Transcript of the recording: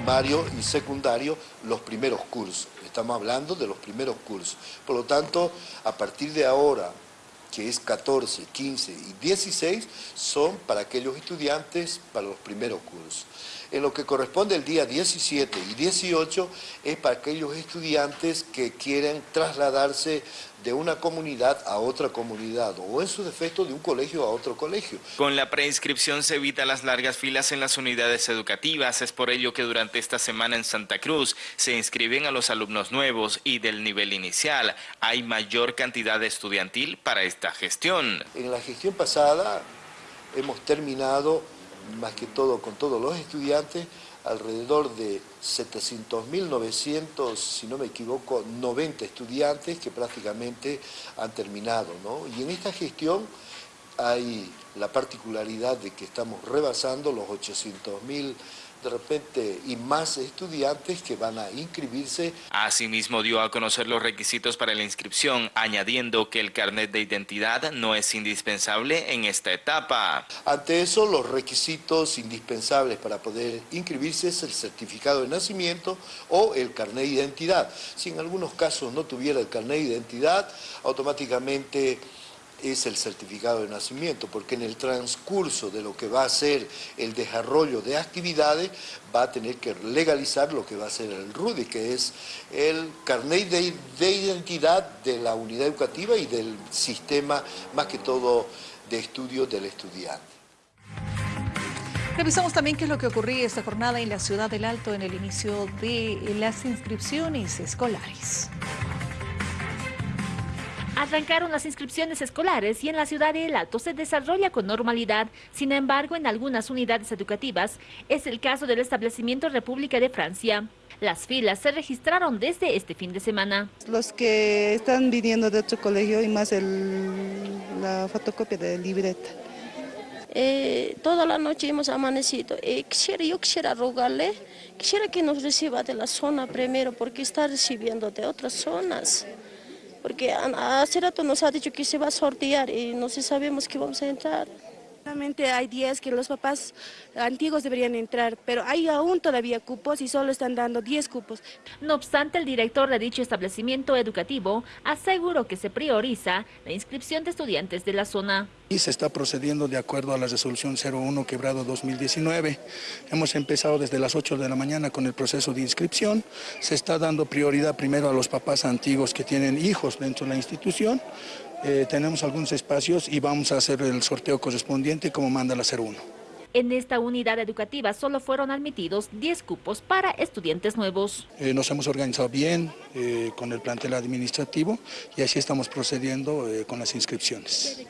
primario y secundario los primeros cursos. Estamos hablando de los primeros cursos. Por lo tanto, a partir de ahora, que es 14, 15 y 16, son para aquellos estudiantes para los primeros cursos. En lo que corresponde el día 17 y 18 es para aquellos estudiantes que quieren trasladarse de una comunidad a otra comunidad o en su defecto de un colegio a otro colegio. Con la preinscripción se evita las largas filas en las unidades educativas, es por ello que durante esta semana en Santa Cruz se inscriben a los alumnos nuevos y del nivel inicial hay mayor cantidad estudiantil para esta gestión. En la gestión pasada hemos terminado más que todo con todos los estudiantes, alrededor de 700.900, si no me equivoco, 90 estudiantes que prácticamente han terminado. ¿no? Y en esta gestión hay la particularidad de que estamos rebasando los 800.000 de repente y más estudiantes que van a inscribirse. Asimismo dio a conocer los requisitos para la inscripción, añadiendo que el carnet de identidad no es indispensable en esta etapa. Ante eso, los requisitos indispensables para poder inscribirse es el certificado de nacimiento o el carnet de identidad. Si en algunos casos no tuviera el carnet de identidad, automáticamente es el certificado de nacimiento, porque en el transcurso de lo que va a ser el desarrollo de actividades, va a tener que legalizar lo que va a ser el RUDI, que es el carnet de, de identidad de la unidad educativa y del sistema, más que todo, de estudio del estudiante. Revisamos también qué es lo que ocurría esta jornada en la ciudad del Alto en el inicio de las inscripciones escolares. Arrancaron las inscripciones escolares y en la ciudad de El Alto se desarrolla con normalidad. Sin embargo, en algunas unidades educativas es el caso del establecimiento República de Francia. Las filas se registraron desde este fin de semana. Los que están viniendo de otro colegio y más la fotocopia de libreta. Eh, toda la noche hemos amanecido. Eh, quisiera, yo quisiera rogarle, quisiera que nos reciba de la zona primero porque está recibiendo de otras zonas porque hace rato nos ha dicho que se va a sortear y no sabemos que vamos a entrar. Realmente hay 10 que los papás antiguos deberían entrar, pero hay aún todavía cupos y solo están dando 10 cupos. No obstante, el director de dicho establecimiento educativo aseguró que se prioriza la inscripción de estudiantes de la zona. Y se está procediendo de acuerdo a la resolución 01 quebrado 2019. Hemos empezado desde las 8 de la mañana con el proceso de inscripción. Se está dando prioridad primero a los papás antiguos que tienen hijos dentro de la institución eh, tenemos algunos espacios y vamos a hacer el sorteo correspondiente como manda la 01. En esta unidad educativa solo fueron admitidos 10 cupos para estudiantes nuevos. Eh, nos hemos organizado bien eh, con el plantel administrativo y así estamos procediendo con las inscripciones.